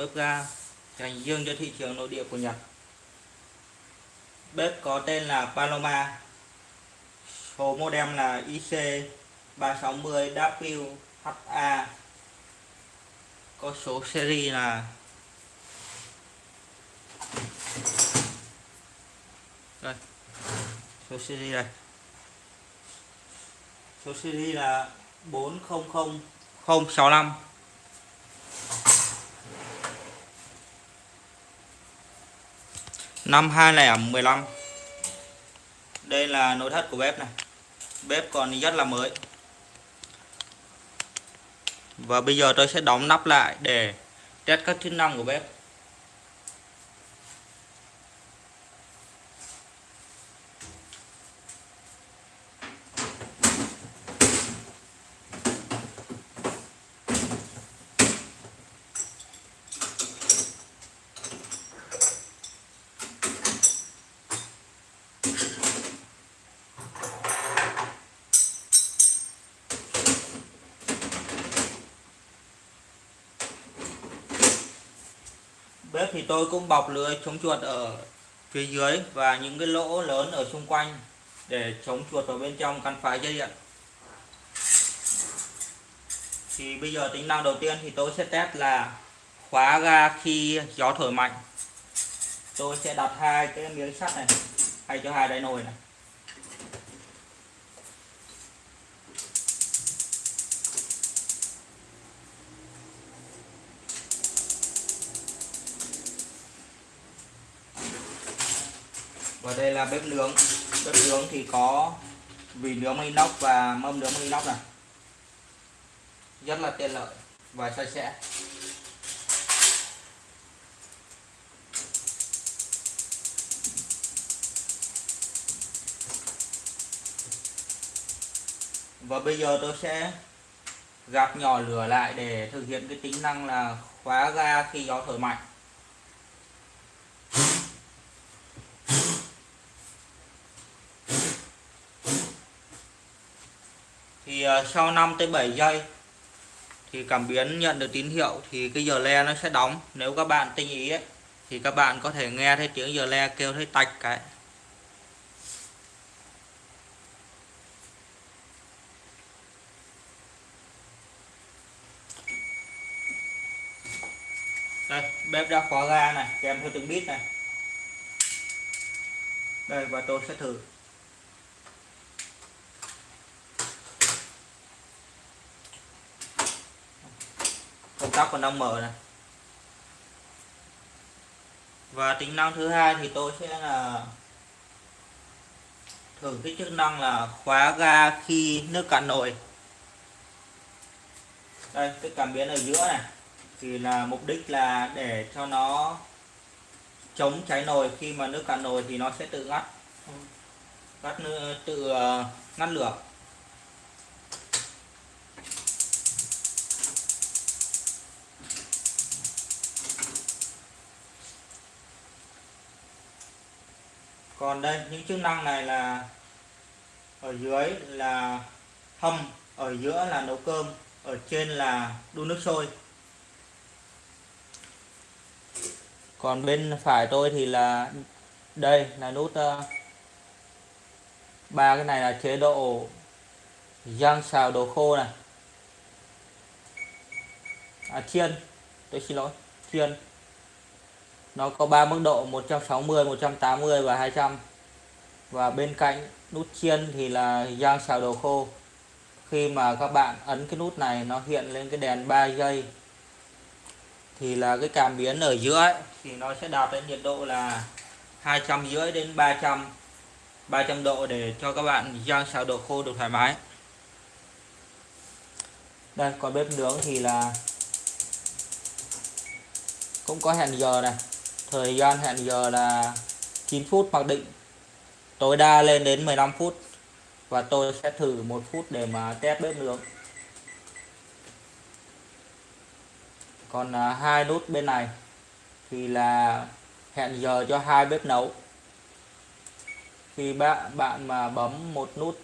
bếp ga, dành riêng cho thị trường nội địa của Nhật. Bếp có tên là Paloma. Số modem là IC360WHA. Có số series là đây, số series đây số series là 400065 năm 2015 đây là nội thất của bếp này. Bếp còn rất là mới. Và bây giờ tôi sẽ đóng nắp lại để test các chức năng của bếp. Bếp thì tôi cũng bọc lưới chống chuột ở phía dưới và những cái lỗ lớn ở xung quanh để chống chuột vào bên trong căn phá dây điện thì bây giờ tính năng đầu tiên thì tôi sẽ test là khóa ga khi gió thổi mạnh. Tôi sẽ đặt hai cái miếng sắt này hay cho hai đáy nồi này. Và đây là bếp nướng. Bếp nướng thì có vỉ nướng inox và mâm nướng inox này. Rất là tiện lợi và sạch sẽ. Và bây giờ tôi sẽ gạt nhỏ lửa lại để thực hiện cái tính năng là khóa ga khi gió thổi mạnh. Thì ờ, sau 5 tới 7 giây thì cảm biến nhận được tín hiệu thì cái giờ le nó sẽ đóng. Nếu các bạn tinh ý ấy, thì các bạn có thể nghe thấy tiếng giờ le kêu thấy tạch cái. Đây bếp đã khóa ga này kèm theo từng bit này. Đây và tôi sẽ thử. Công tắc còn đang mở này. Và tính năng thứ hai thì tôi sẽ là thử cái chức năng là khóa ga khi nước cạn nồi. Đây, cái cảm biến ở giữa này. Thì là mục đích là để cho nó chống cháy nồi. Khi mà nước cạn nồi thì nó sẽ tự ngắt. Ngắt tự ờ, ngắt lửa. Còn đây, những chức năng này là ở dưới là hâm ở giữa là nấu cơm, ở trên là đun nước sôi. Còn bên phải tôi thì là, đây, là nút ờ, ba cái này là chế độ rang xào đồ khô này. À chiên, tôi xin lỗi, chiên nó có 3 mức độ 160 180 và 200 và bên cạnh nút chiên thì là giang xào đồ khô. Khi mà các bạn ấn cái nút này nó hiện lên cái đèn 3 giây. Thì là cái cảm biến ở giữa ấy, thì nó sẽ đạt đến nhiệt độ là 200 rưỡi đến 300 300 độ để cho các bạn rang xào đồ khô được thoải mái. Đây còn bếp nướng thì là cũng có hẹn giờ này thời gian hẹn giờ là 9 phút mặc định. Tối đa lên đến 15 phút và tôi sẽ thử một phút để mà test bếp nướng. Còn à, hai nút bên này thì là hẹn giờ cho hai bếp nấu. Khi bạn bạn mà bấm một nút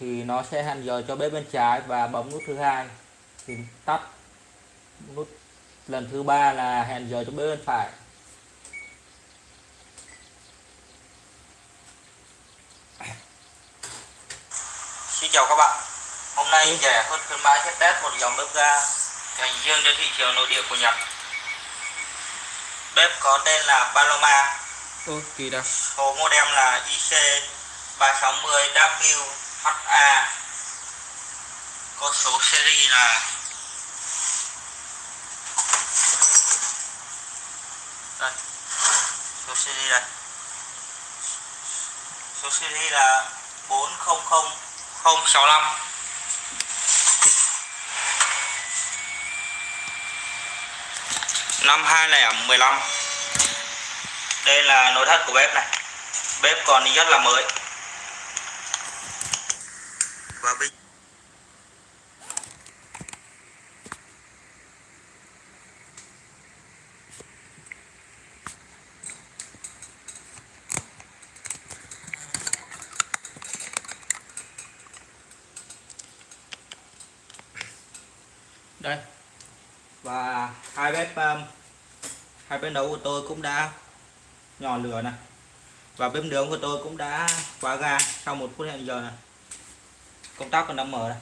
thì nó sẽ hẹn giờ cho bếp bên trái và bấm nút thứ hai thì tắt nút. Lần thứ ba là hẹn giờ cho bếp bên phải. Xin chào các bạn. Hôm nay ừ. rẻ hơn khuyến mãi sẽ test một dòng bếp ga dành riêng cho thị trường nội địa của Nhật. Bếp có tên là Paloma. Ô, kỳ đặc Số model là IC360WHA Có số series là Đây. Số series đây. Số series là 400 065 5215 Đây là nội thất của bếp này. Bếp còn rất là mới. Và bình và hai bếp um, hai bếp nấu của tôi cũng đã nhỏ lửa này. Và bếp nướng của tôi cũng đã khóa ga sau một phút hẹn giờ này. Công tắc còn đang mở này.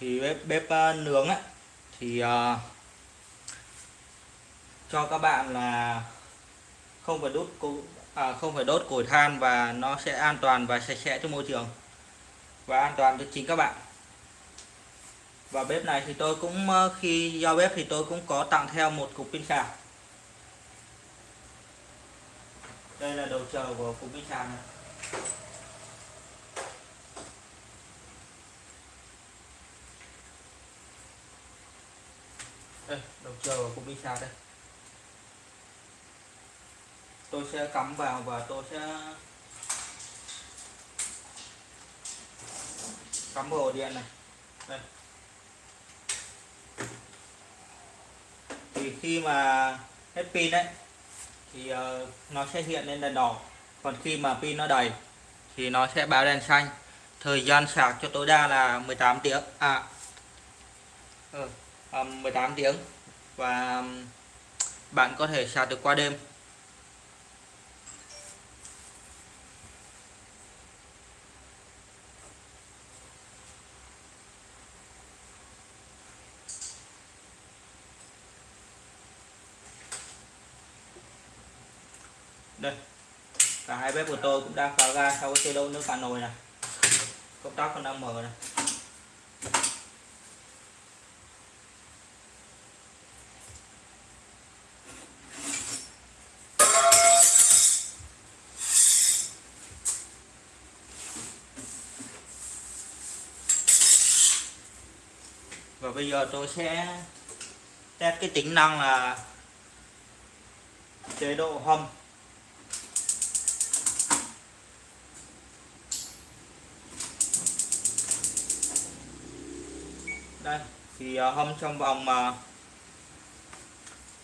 Thì bếp bếp uh, nướng á thì uh, cho các bạn là không phải đốt à, không phải đốt củi than và nó sẽ an toàn và sạch sẽ cho môi trường và an toàn cho chính các bạn. Và bếp này thì tôi cũng ờ, khi giao bếp thì tôi cũng có tặng theo một cục pin sạc đây là đầu chờ của cục pin sạc này. Đây đầu chờ của cục pin sạc đây tôi sẽ cắm vào và tôi sẽ cắm vào ổ điện này. Đây. Thì khi mà hết pin đấy thì uh, nó sẽ hiện lên đèn đỏ. Còn khi mà pin nó đầy thì nó sẽ báo đèn xanh. Thời gian sạc cho tối đa là 18 tiếng. À ừ, um, 18 tiếng. Và bạn có thể sạc được qua đêm. Đây. Cả hai bếp của tôi cũng đang khóa ga sau cái chế độ nước cạn nồi này. Công tắc còn đang mở này. Và bây giờ tôi sẽ test cái tính năng là chế độ hâm đây thì à, hâm trong vòng mà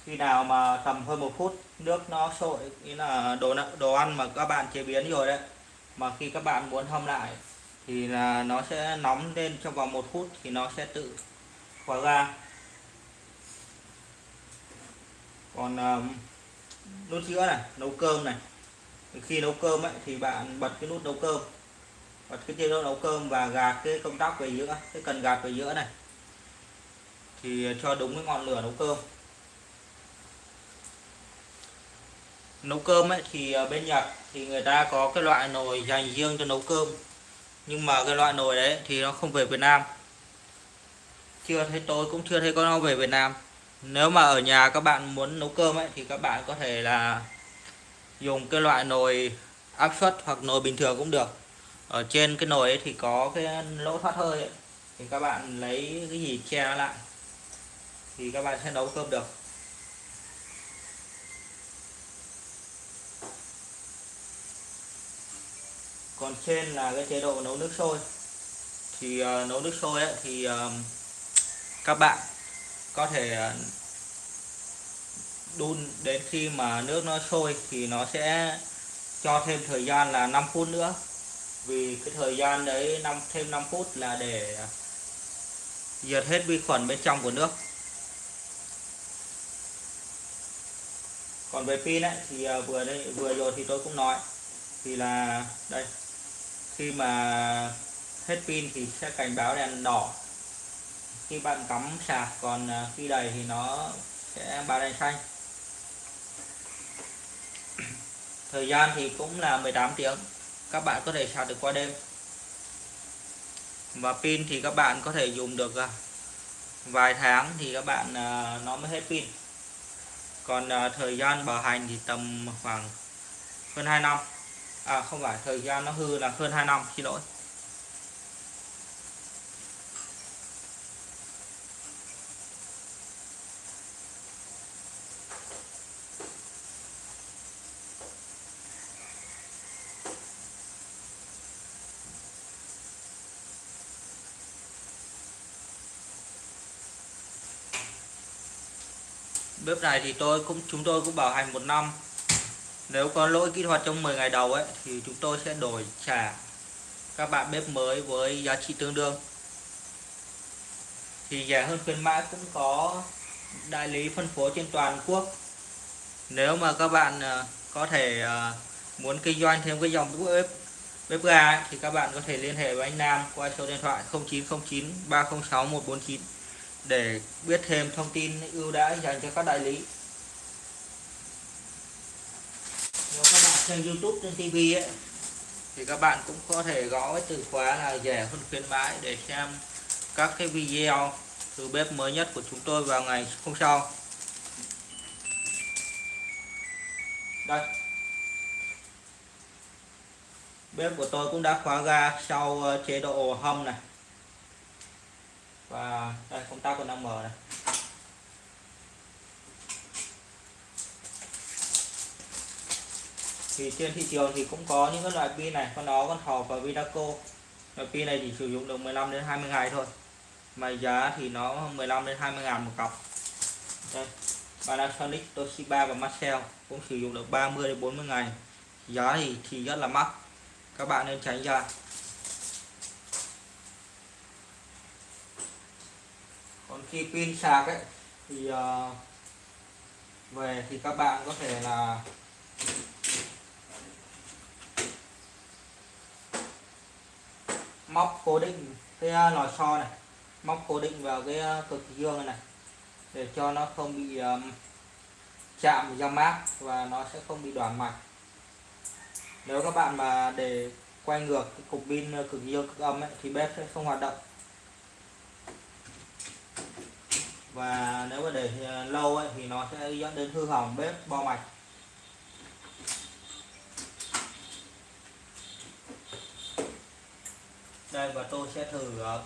khi nào mà tầm hơn một phút nước nó sôi ý là đồ đồ ăn mà các bạn chế biến rồi đấy mà khi các bạn muốn hâm lại thì là nó sẽ nóng lên trong vòng một phút thì nó sẽ tự khóa ga. Còn um, nút giữa này nấu cơm này khi nấu cơm ấy thì bạn bật cái nút nấu cơm bật cái chế độ nấu cơm và gạt cái công tắc về giữa cái cần gạt về giữa này thì cho đúng cái ngọn lửa nấu cơm. Nấu cơm ấy thì ờ, bên Nhật thì người ta có cái loại nồi dành riêng cho nấu cơm. Nhưng mà cái loại nồi đấy thì nó không về Việt Nam. Chưa thấy, tôi cũng chưa thấy có nó về Việt Nam. Nếu mà ở nhà các bạn muốn nấu cơm ấy thì các bạn có thể là dùng cái loại nồi áp suất hoặc nồi bình thường cũng được. Ở trên cái nồi ấy thì có cái lỗ thoát hơi ấy. thì các bạn lấy cái gì che nó lại thì các bạn sẽ nấu cơm được. Còn trên là cái chế độ nấu nước sôi. Thì uh, nấu nước sôi ấy, thì uh, các bạn có thể uh, đun đến khi mà nước nó sôi thì nó sẽ cho thêm thời gian là 5 phút nữa. Vì cái thời gian đấy năm thêm 5 phút là để diệt hết vi khuẩn bên trong của nước. Còn về pin ấy, thì à, vừa đây, vừa rồi thì tôi cũng nói. Thì là, đây, khi mà hết pin thì sẽ cảnh báo đèn đỏ. Khi bạn cắm sạc còn à, khi đầy thì nó sẽ báo đèn xanh. Thời gian thì cũng là 18 tiếng. Các bạn có thể sạc được qua đêm. Và pin thì các bạn có thể dùng được à, vài tháng thì các bạn nó mới hết pin còn à, thời gian bảo hành thì tầm khoảng hơn 2 năm. À không phải thời gian nó hư là hơn 2 năm xin lỗi. Bếp này thì tôi cũng, chúng tôi cũng bảo hành một năm. Nếu có lỗi kỹ thuật trong 10 ngày đầu ấy, thì chúng tôi sẽ đổi trả các bạn bếp mới với giá trị tương đương. Thì rẻ hơn khuyến mãi cũng có đại lý phân phối trên toàn quốc. Nếu mà các bạn à, có thể à, muốn kinh doanh thêm cái dòng bếp bếp ga thì các bạn có thể liên hệ với anh Nam qua số điện thoại 0909 306 149 để biết thêm thông tin ưu đãi dành cho các đại lý. Nếu các bạn xem YouTube, trên TV ấy, thì các bạn cũng có thể gõ cái từ khóa là rẻ hơn khuyến mãi để xem các cái video từ bếp mới nhất của chúng tôi vào ngày hôm sau. Đây. Bếp của tôi cũng đã khóa ga sau ờ, chế độ hâm này và, đây công tắc của 5M này thì trên thị trường thì cũng có những cái loại pin này, con nó con hò và Vinaco. Loại pin này chỉ sử dụng được 15 đến 20 ngày thôi. Mà giá thì nó 15 đến 20 ngàn một cọc đây, Panasonic, Toshiba và Marcel cũng sử dụng được 30 đến 40 ngày. Giá thì thì rất là mắc. Các bạn nên tránh ra. Khi pin sạc ấy thì uh, về thì các bạn có thể là móc cố định cái ờ, lò xo này móc cố định vào cái ờ, cực dương này, này để cho nó không bị um, chạm vào mát và nó sẽ không bị đoàn mạch nếu các bạn mà để quay ngược cái cục pin cực dương cực âm ấy, thì bếp sẽ không hoạt động. Và nếu mà để ờ, lâu ấy, thì nó sẽ dẫn đến hư hỏng bếp bo mạch. Đây và tôi sẽ thử ờ,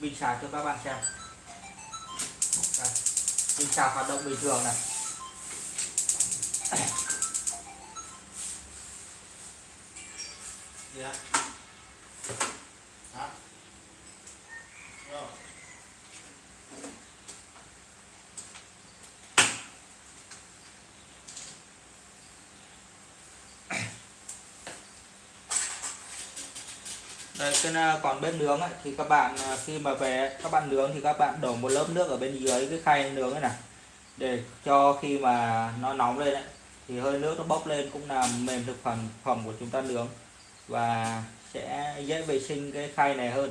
pin sạc cho các bạn xem. Đây, pin sạc hoạt động bình thường này. Yeah. Ờ, Đây, cái à, còn bếp nướng ấy, thì các bạn à, khi mà về các bạn nướng thì các bạn đổ một lớp nước ở bên dưới cái khay nướng này này. Để cho khi mà nó nóng lên ấy, thì hơi nước nó bốc lên cũng làm mềm thực phẩm phẩm của chúng ta nướng. Và sẽ dễ vệ sinh cái khay này hơn.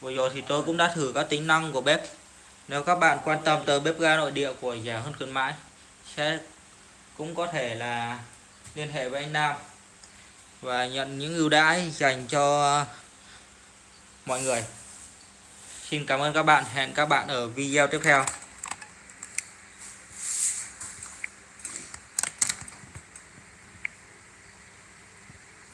Vừa rồi thì tôi cũng đã thử các tính năng của bếp. Nếu các bạn quan tâm tới bếp ga nội địa của nhà hơn khuyến mãi sẽ cũng có thể là liên hệ với anh Nam và nhận những ưu đãi dành cho mọi người. Xin cảm ơn các bạn. Hẹn các bạn ở video tiếp theo.